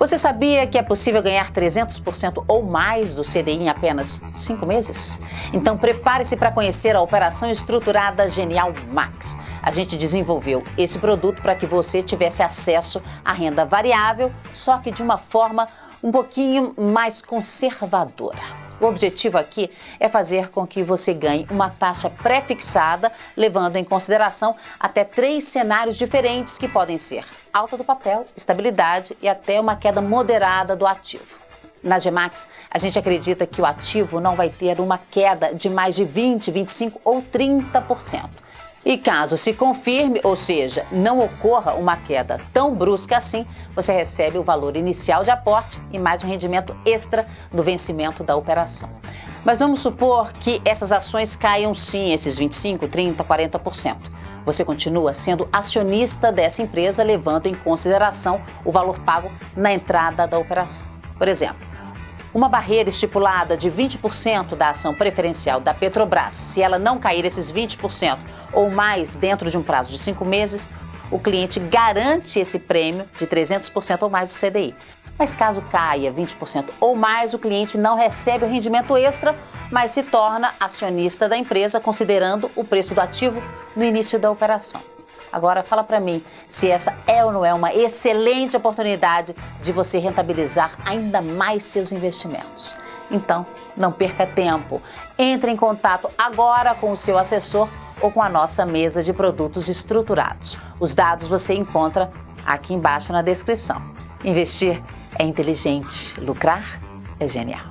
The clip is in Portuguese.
Você sabia que é possível ganhar 300% ou mais do CDI em apenas 5 meses? Então prepare-se para conhecer a operação estruturada Genial Max. A gente desenvolveu esse produto para que você tivesse acesso à renda variável, só que de uma forma um pouquinho mais conservadora. O objetivo aqui é fazer com que você ganhe uma taxa pré-fixada, levando em consideração até três cenários diferentes que podem ser alta do papel, estabilidade e até uma queda moderada do ativo. Na Gemax, a gente acredita que o ativo não vai ter uma queda de mais de 20, 25 ou 30%. E caso se confirme, ou seja, não ocorra uma queda tão brusca assim, você recebe o valor inicial de aporte e mais um rendimento extra do vencimento da operação. Mas vamos supor que essas ações caiam sim, esses 25, 30, 40%. Você continua sendo acionista dessa empresa, levando em consideração o valor pago na entrada da operação. Por exemplo, uma barreira estipulada de 20% da ação preferencial da Petrobras, se ela não cair esses 20% ou mais dentro de um prazo de cinco meses, o cliente garante esse prêmio de 300% ou mais do CDI. Mas caso caia 20% ou mais, o cliente não recebe o rendimento extra, mas se torna acionista da empresa, considerando o preço do ativo no início da operação. Agora fala para mim se essa é ou não é uma excelente oportunidade de você rentabilizar ainda mais seus investimentos. Então, não perca tempo. Entre em contato agora com o seu assessor ou com a nossa mesa de produtos estruturados. Os dados você encontra aqui embaixo na descrição. Investir é inteligente, lucrar é genial.